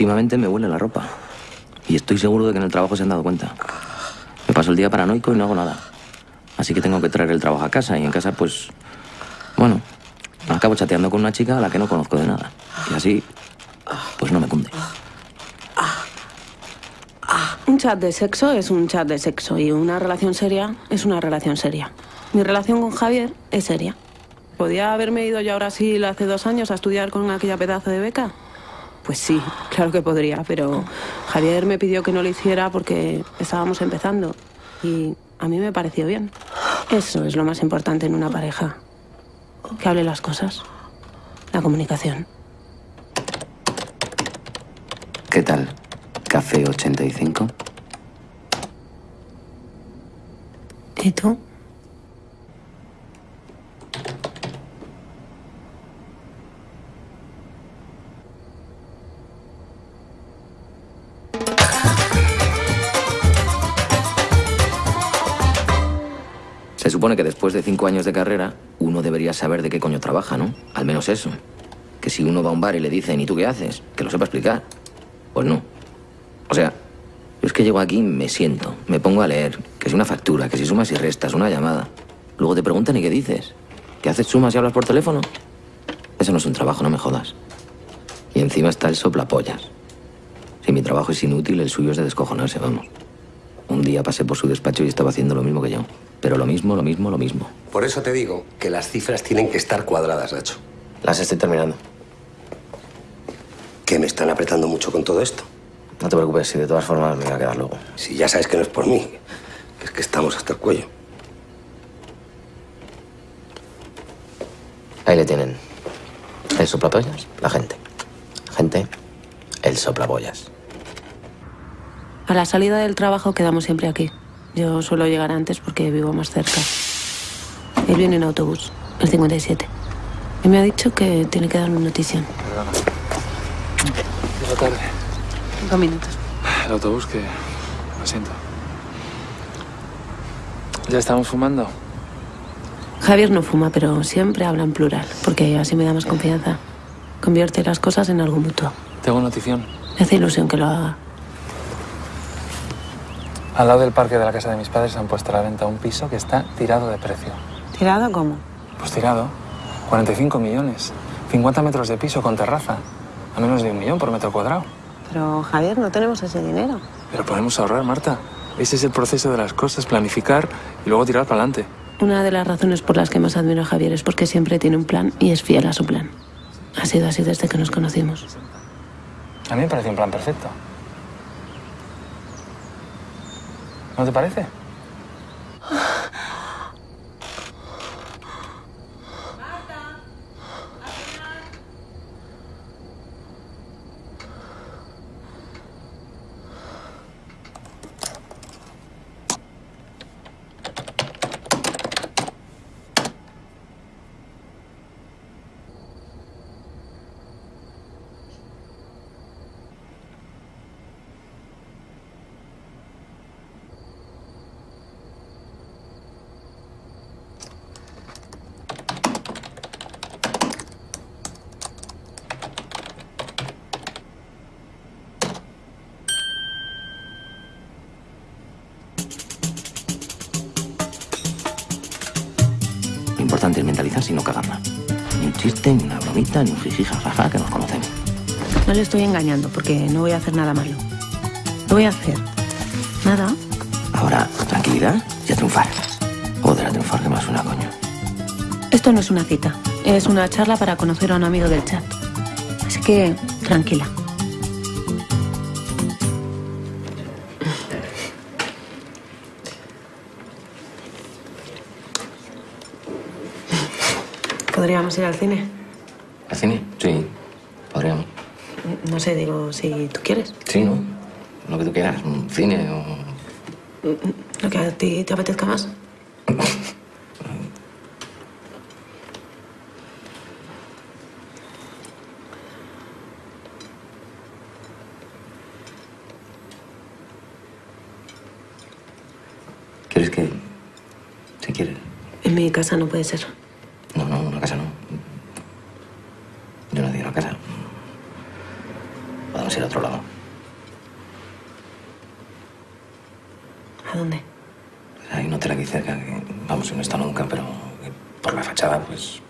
Últimamente me huele la ropa. Y estoy seguro de que en el trabajo se han dado cuenta. Me paso el día paranoico y no hago nada. Así que tengo que traer el trabajo a casa y en casa, pues. Bueno, acabo chateando con una chica a la que no conozco de nada. Y así, pues no me cunde. Un chat de sexo es un chat de sexo y una relación seria es una relación seria. Mi relación con Javier es seria. ¿Podía haberme ido yo a Brasil hace dos años a estudiar con aquella pedazo de beca? Pues sí, claro que podría, pero Javier me pidió que no lo hiciera porque estábamos empezando y a mí me pareció bien. Eso es lo más importante en una pareja. Que hable las cosas. La comunicación. ¿Qué tal? ¿Café 85? ¿Y tú? Supone que después de cinco años de carrera, uno debería saber de qué coño trabaja, ¿no? Al menos eso. Que si uno va a un bar y le dicen, ¿y tú qué haces? Que lo sepa explicar. Pues no. O sea, yo es que llego aquí, me siento, me pongo a leer, que si una factura, que si sumas y restas, una llamada. Luego te preguntan, ¿y qué dices? ¿Que haces sumas y hablas por teléfono? Eso no es un trabajo, no me jodas. Y encima está el soplapollas. Si mi trabajo es inútil, el suyo es de descojonarse, vamos. Un día pasé por su despacho y estaba haciendo lo mismo que yo. Pero lo mismo, lo mismo, lo mismo. Por eso te digo que las cifras tienen que estar cuadradas, Nacho. Las estoy terminando. Que me están apretando mucho con todo esto. No te preocupes, si de todas formas me voy a quedar luego. Si ya sabes que no es por mí, que es que estamos hasta el cuello. Ahí le tienen. El soplapollas, la gente. Gente, el soplapollas. A la salida del trabajo quedamos siempre aquí. Yo suelo llegar antes porque vivo más cerca. Él viene en autobús, el 57. Y me ha dicho que tiene que darme noticia. Perdona. Llego tarde. Cinco minutos. El autobús que... Lo siento. ¿Ya estamos fumando? Javier no fuma, pero siempre habla en plural, porque así me da más confianza. Convierte las cosas en algo mutuo. Tengo notición. Me hace ilusión que lo haga. Al lado del parque de la casa de mis padres han puesto a la venta un piso que está tirado de precio. ¿Tirado cómo? Pues tirado. 45 millones. 50 metros de piso con terraza. A menos de un millón por metro cuadrado. Pero, Javier, no tenemos ese dinero. Pero podemos ahorrar, Marta. Ese es el proceso de las cosas, planificar y luego tirar para adelante. Una de las razones por las que más admiro a Javier es porque siempre tiene un plan y es fiel a su plan. Ha sido así desde que nos conocimos. A mí me parece un plan perfecto. ¿No te parece? Ni ni una bromita, ni un jiji jajaja que nos conocemos. No le estoy engañando porque no voy a hacer nada malo. No voy a hacer nada. Ahora, tranquilidad y a triunfar. Joder, a triunfar que más una coño. Esto no es una cita. Es una charla para conocer a un amigo del chat. Así que, tranquila. ¿Podríamos ir al cine? ¿Al cine? Sí, podríamos. No sé, digo, si tú quieres. Sí, ¿no? Lo que tú quieras, un cine o... Lo que a ti te apetezca más. ¿Quieres que...? Si quieres. En mi casa no puede ser. Podemos ir a otro lado. ¿A dónde? Hay un hotel aquí cerca que, vamos, no está nunca, pero por la fachada, pues,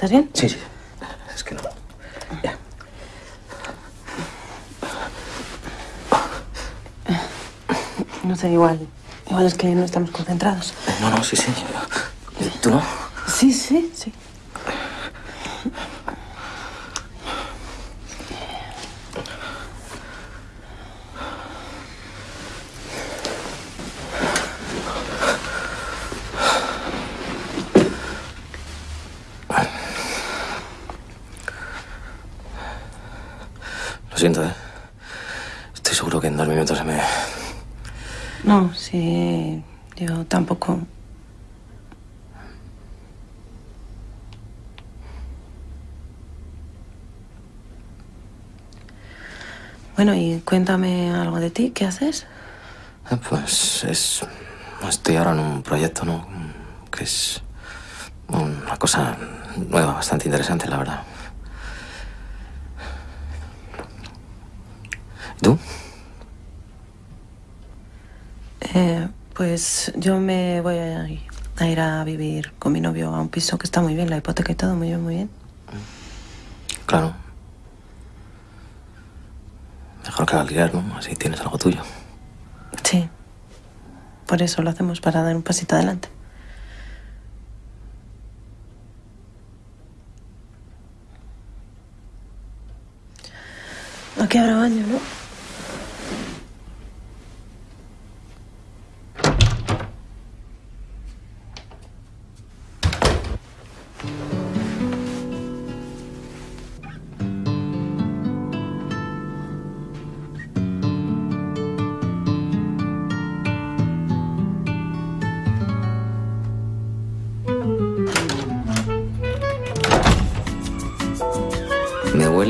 ¿Estás bien? Sí, sí. Es que no. Ya. No sé, igual. Igual es que no estamos concentrados. No, no, sí, sí. ¿Tú no? Sí, sí, sí. Siento, ¿eh? Estoy seguro que en dos minutos se me... No, sí. Yo tampoco. Bueno, y cuéntame algo de ti. ¿Qué haces? Eh, Pues es... Estoy ahora en un proyecto, ¿no? Que es una cosa nueva, bastante interesante, la verdad. Tú? Eh, pues yo me voy a ir, a ir a vivir con mi novio a un piso que está muy bien, la hipoteca y todo, muy bien, muy bien. Claro. Mejor que el alquiler, ¿no? Así tienes algo tuyo. Sí. Por eso lo hacemos, para dar un pasito adelante. Aquí habrá baño, ¿no?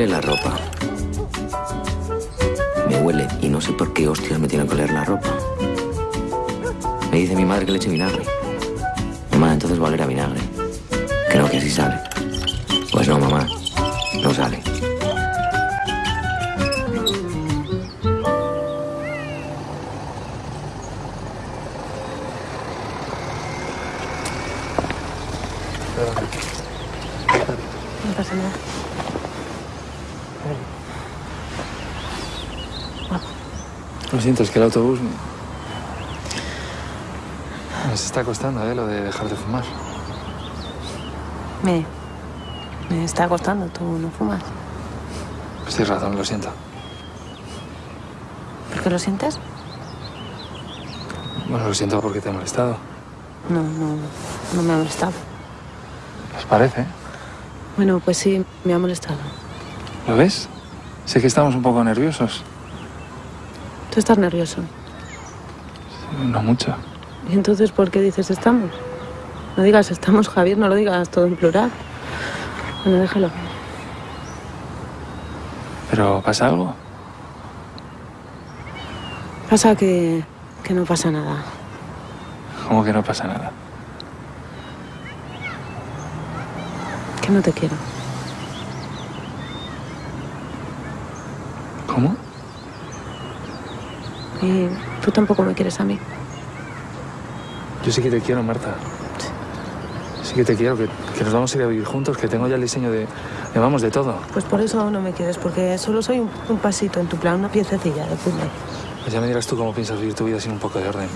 Huele la ropa. Me huele y no sé por qué hostias me tiene que oler la ropa. Me dice mi madre que le eche vinagre. Mamá, entonces va a oler a vinagre. Creo que así sale. Pues no, mamá. No sale. No pasa nada. Lo siento, es que el autobús... Nos está costando, ¿eh? Lo de dejar de fumar. Me, me está costando, tú no fumas. Pues tienes razón, lo siento. ¿Por qué lo sientes? Bueno, lo siento porque te he molestado. No, no, no me ha molestado. ¿Os parece? Bueno, pues sí, me ha molestado. ¿Lo ves? Sé que estamos un poco nerviosos. Tú estás nervioso. No mucho. ¿Y entonces por qué dices estamos? No digas estamos, Javier, no lo digas todo en plural. Bueno, déjalo. ¿Pero pasa algo? Pasa que, que no pasa nada. ¿Cómo que no pasa nada? Que no te quiero. ¿Cómo? Y tú tampoco me quieres a mí. Yo sí que te quiero, Marta. Sí que te quiero, que, que nos vamos a ir a vivir juntos, que tengo ya el diseño de, de vamos, de todo. Pues por eso no me quieres, porque solo soy un, un pasito en tu plan, una piececilla de puzzle. Pues ya me dirás tú cómo piensas vivir tu vida sin un poco de orden.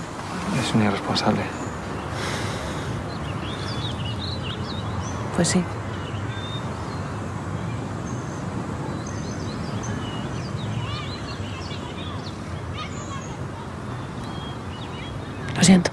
Es un irresponsable. Pues sí. Siento.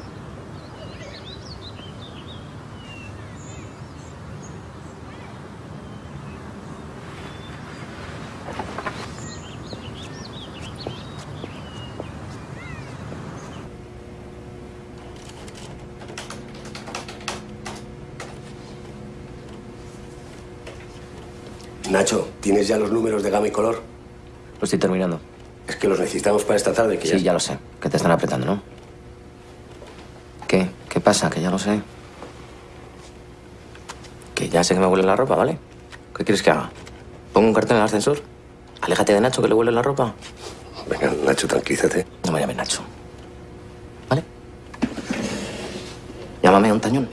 Nacho, ¿tienes ya los números de gama y color? Lo estoy terminando. Es que los necesitamos para esta tarde, que Sí, ya lo sé. Que te están apretando, ¿no? ¿Qué? ¿Qué pasa? Que ya lo sé. Que ya sé que me huele la ropa, ¿vale? ¿Qué quieres que haga? ¿Pongo un cartel en el ascensor? Aléjate de Nacho, que le huele la ropa. Venga, Nacho, tranquilízate. No me llames Nacho. ¿Vale? Llámame a un tañón.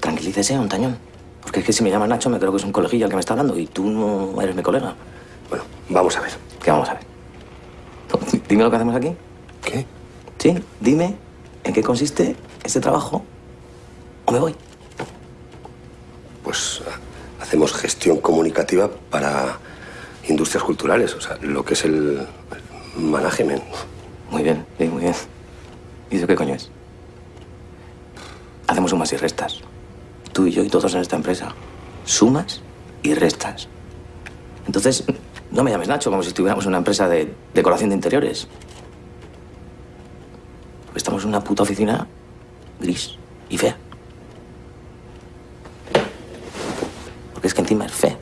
Tranquilícese a un tañón. Porque es que si me llama Nacho me creo que es un colegillo el que me está hablando y tú no eres mi colega. Bueno, vamos a ver. ¿Qué vamos a ver? Dime lo que hacemos aquí. ¿Qué? Sí, dime en qué consiste este trabajo o me voy. Pues ah, hacemos gestión comunicativa para industrias culturales, o sea, lo que es el el management. Muy bien, sí, muy bien. ¿Y eso qué coño es? Hacemos sumas y restas. Tú y yo y todos en esta empresa. Sumas y restas. Entonces, no me llames Nacho como si estuviéramos en una empresa de decoración de interiores. Estamos en una puta oficina gris y fea. Porque es que encima es fea.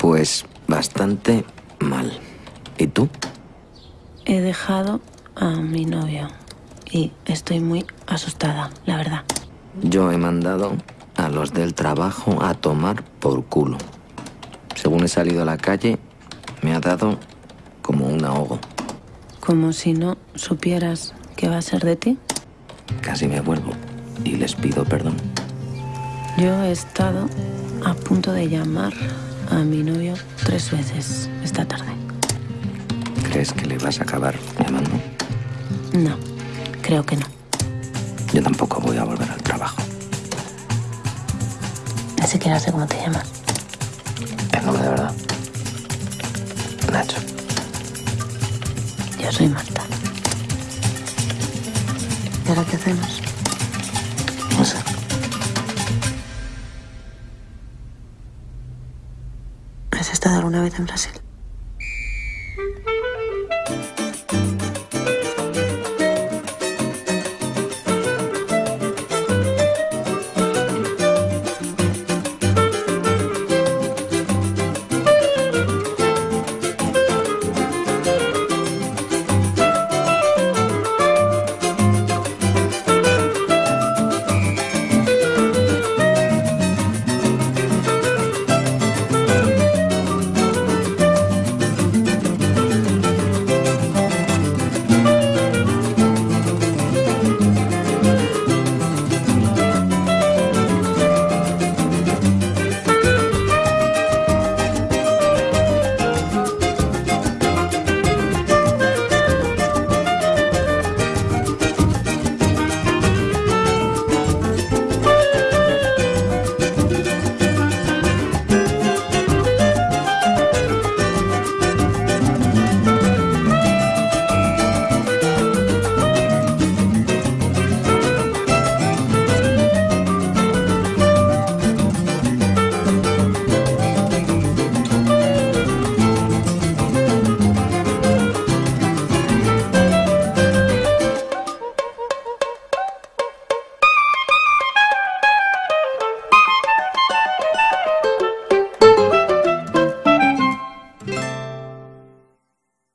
Pues bastante mal. ¿Y tú? He dejado a mi novio y estoy muy asustada, la verdad. Yo he mandado a los del trabajo a tomar por culo. Según he salido a la calle, me ha dado como un ahogo. Como si no supieras qué va a ser de ti. Casi me vuelvo y les pido perdón. Yo he estado a punto de llamar a mi novio tres veces esta tarde. ¿Crees que le vas a acabar llamando? No, creo que no. Yo tampoco voy a volver al trabajo. Ni siquiera sé cómo te llamas. El nombre de verdad. Nacho. Yo soy Marta. ¿Y ahora qué hacemos? Estado alguna vez en Brasil?